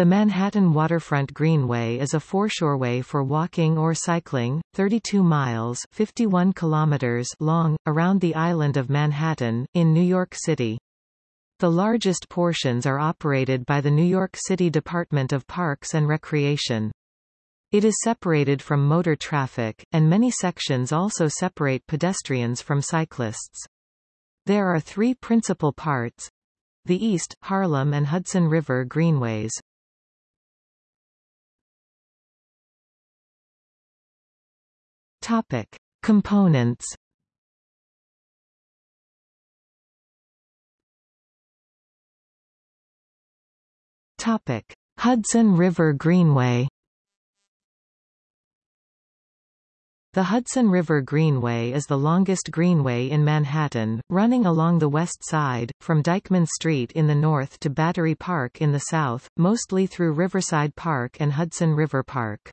The Manhattan Waterfront Greenway is a foreshoreway for walking or cycling, 32 miles 51 kilometers long, around the island of Manhattan, in New York City. The largest portions are operated by the New York City Department of Parks and Recreation. It is separated from motor traffic, and many sections also separate pedestrians from cyclists. There are three principal parts, the East, Harlem and Hudson River Greenways. Topic. Components Topic. Hudson River Greenway The Hudson River Greenway is the longest greenway in Manhattan, running along the west side, from Dyckman Street in the north to Battery Park in the south, mostly through Riverside Park and Hudson River Park.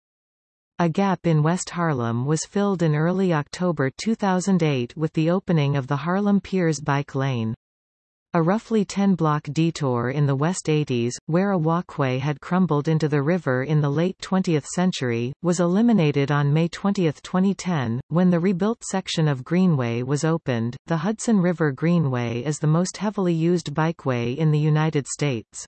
A gap in West Harlem was filled in early October 2008 with the opening of the Harlem Piers Bike Lane. A roughly 10-block detour in the West 80s, where a walkway had crumbled into the river in the late 20th century, was eliminated on May 20, 2010, when the rebuilt section of Greenway was opened. The Hudson River Greenway is the most heavily used bikeway in the United States.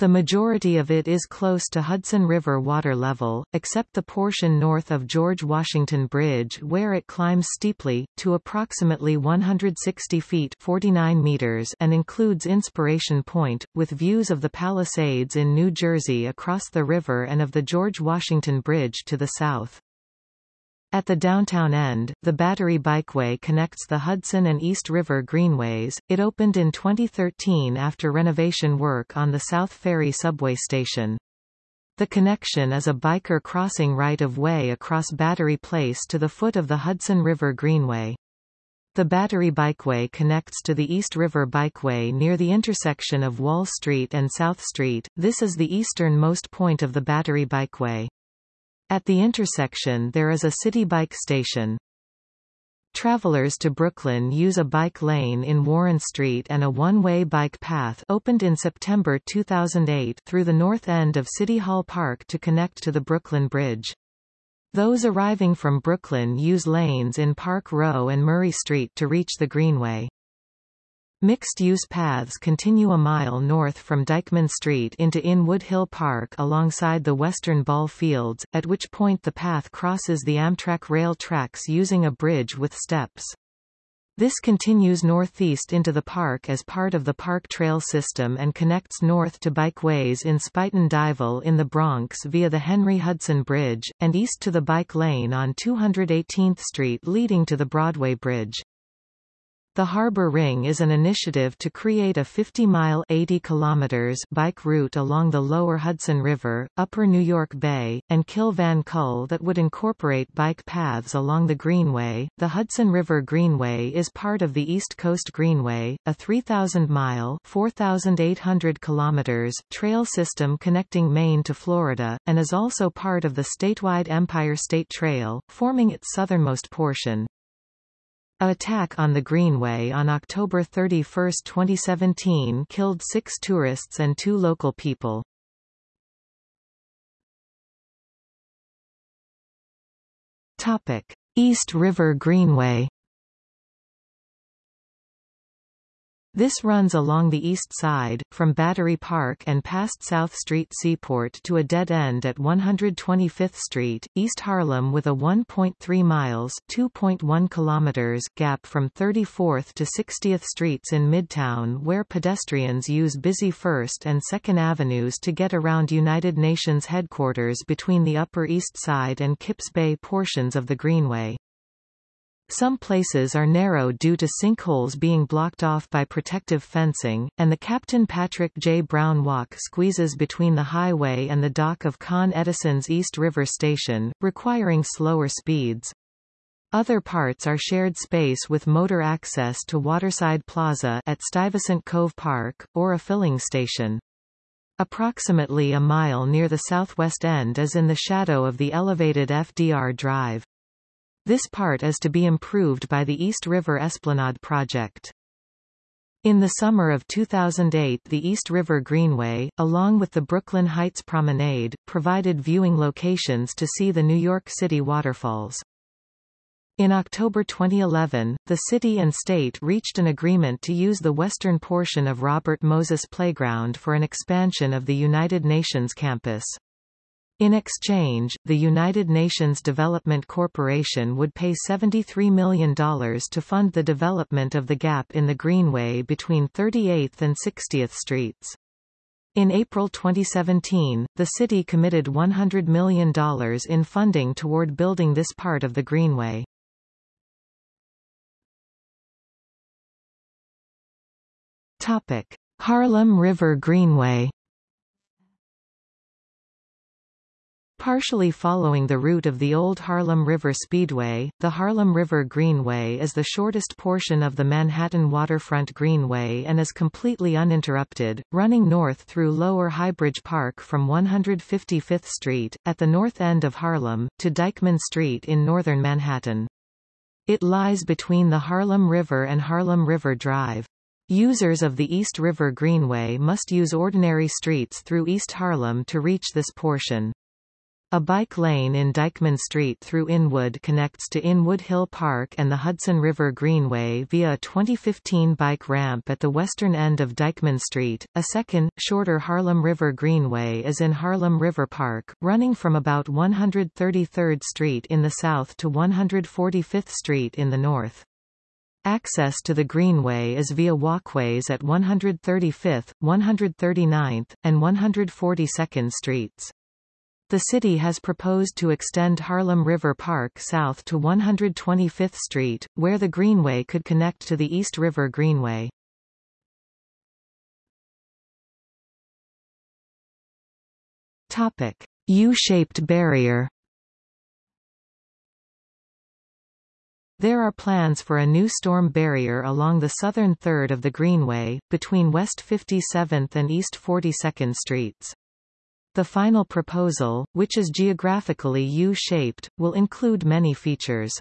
The majority of it is close to Hudson River water level, except the portion north of George Washington Bridge where it climbs steeply, to approximately 160 feet 49 meters and includes Inspiration Point, with views of the Palisades in New Jersey across the river and of the George Washington Bridge to the south. At the downtown end, the Battery Bikeway connects the Hudson and East River Greenways. It opened in 2013 after renovation work on the South Ferry subway station. The connection is a biker crossing right-of-way across Battery Place to the foot of the Hudson River Greenway. The Battery Bikeway connects to the East River Bikeway near the intersection of Wall Street and South Street. This is the easternmost point of the Battery Bikeway. At the intersection there is a Citi Bike station. Travelers to Brooklyn use a bike lane in Warren Street and a one-way bike path opened in September 2008 through the north end of City Hall Park to connect to the Brooklyn Bridge. Those arriving from Brooklyn use lanes in Park Row and Murray Street to reach the Greenway. Mixed-use paths continue a mile north from Dyckman Street into Inwood Hill Park alongside the western ball fields, at which point the path crosses the Amtrak rail tracks using a bridge with steps. This continues northeast into the park as part of the Park Trail system and connects north to bikeways in Spuyten Duyvil in the Bronx via the Henry Hudson Bridge, and east to the bike lane on 218th Street leading to the Broadway Bridge. The Harbor Ring is an initiative to create a 50-mile bike route along the lower Hudson River, upper New York Bay, and Kill Van Kull that would incorporate bike paths along the Greenway. The Hudson River Greenway is part of the East Coast Greenway, a 3,000-mile (4,800 kilometers) trail system connecting Maine to Florida, and is also part of the statewide Empire State Trail, forming its southernmost portion. A attack on the Greenway on October 31, 2017 killed six tourists and two local people. East River Greenway This runs along the east side, from Battery Park and past South Street Seaport to a dead end at 125th Street, East Harlem with a 1.3 miles (2.1 kilometers) gap from 34th to 60th Streets in Midtown where pedestrians use busy 1st and 2nd Avenues to get around United Nations headquarters between the Upper East Side and Kips Bay portions of the Greenway. Some places are narrow due to sinkholes being blocked off by protective fencing, and the Captain Patrick J. Brown Walk squeezes between the highway and the dock of Con Edison's East River Station, requiring slower speeds. Other parts are shared space with motor access to Waterside Plaza at Stuyvesant Cove Park, or a filling station. Approximately a mile near the southwest end is in the shadow of the elevated FDR Drive. This part is to be improved by the East River Esplanade project. In the summer of 2008 the East River Greenway, along with the Brooklyn Heights Promenade, provided viewing locations to see the New York City waterfalls. In October 2011, the city and state reached an agreement to use the western portion of Robert Moses Playground for an expansion of the United Nations campus. In exchange, the United Nations Development Corporation would pay $73 million to fund the development of the gap in the Greenway between 38th and 60th Streets. In April 2017, the city committed $100 million in funding toward building this part of the Greenway. Harlem River Greenway Partially following the route of the old Harlem River Speedway, the Harlem River Greenway is the shortest portion of the Manhattan Waterfront Greenway and is completely uninterrupted, running north through Lower Highbridge Park from 155th Street, at the north end of Harlem, to Dyckman Street in northern Manhattan. It lies between the Harlem River and Harlem River Drive. Users of the East River Greenway must use ordinary streets through East Harlem to reach this portion. A bike lane in Dyckman Street through Inwood connects to Inwood Hill Park and the Hudson River Greenway via a 2015 bike ramp at the western end of Dyckman Street. A second, shorter Harlem River Greenway is in Harlem River Park, running from about 133rd Street in the south to 145th Street in the north. Access to the Greenway is via walkways at 135th, 139th, and 142nd Streets. The city has proposed to extend Harlem River Park south to 125th Street, where the Greenway could connect to the East River Greenway. Topic: U-shaped barrier. There are plans for a new storm barrier along the southern third of the Greenway, between West 57th and East 42nd Streets. The final proposal, which is geographically U-shaped, will include many features.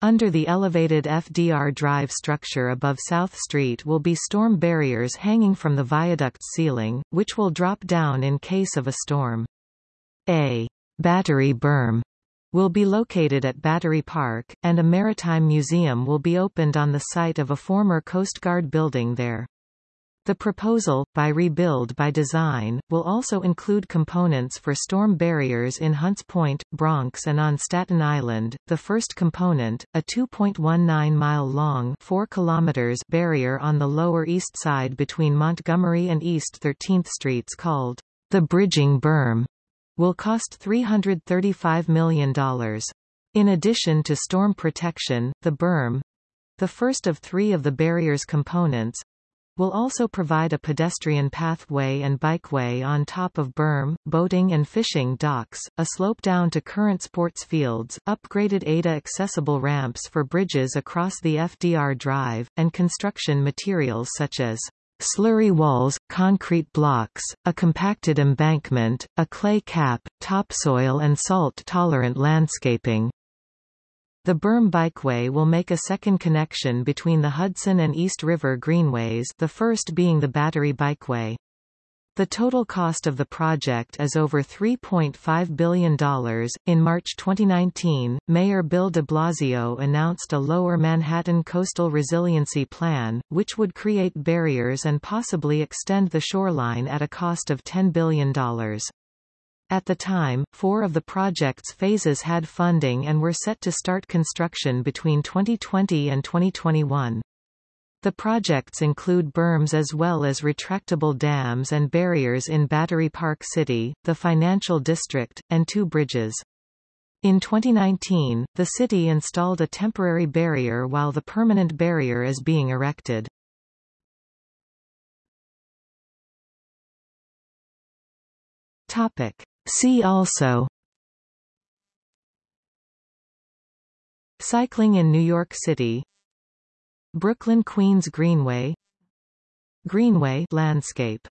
Under the elevated FDR drive structure above South Street will be storm barriers hanging from the viaduct ceiling, which will drop down in case of a storm. A battery berm will be located at Battery Park, and a maritime museum will be opened on the site of a former Coast Guard building there. The proposal, by Rebuild by Design, will also include components for storm barriers in Hunts Point, Bronx and on Staten Island. The first component, a 2.19-mile-long 4 kilometers barrier on the Lower East Side between Montgomery and East 13th Streets called the Bridging Berm, will cost $335 million. In addition to storm protection, the berm, the first of three of the barrier's components, will also provide a pedestrian pathway and bikeway on top of berm, boating and fishing docks, a slope down to current sports fields, upgraded ADA-accessible ramps for bridges across the FDR Drive, and construction materials such as slurry walls, concrete blocks, a compacted embankment, a clay cap, topsoil and salt-tolerant landscaping. The Berm Bikeway will make a second connection between the Hudson and East River Greenways the first being the Battery Bikeway. The total cost of the project is over $3.5 billion. In March 2019, Mayor Bill de Blasio announced a Lower Manhattan Coastal Resiliency Plan, which would create barriers and possibly extend the shoreline at a cost of $10 billion. At the time, four of the project's phases had funding and were set to start construction between 2020 and 2021. The projects include berms as well as retractable dams and barriers in Battery Park City, the Financial District, and two bridges. In 2019, the city installed a temporary barrier while the permanent barrier is being erected. Topic. See also. Cycling in New York City. Brooklyn Queens Greenway. Greenway landscape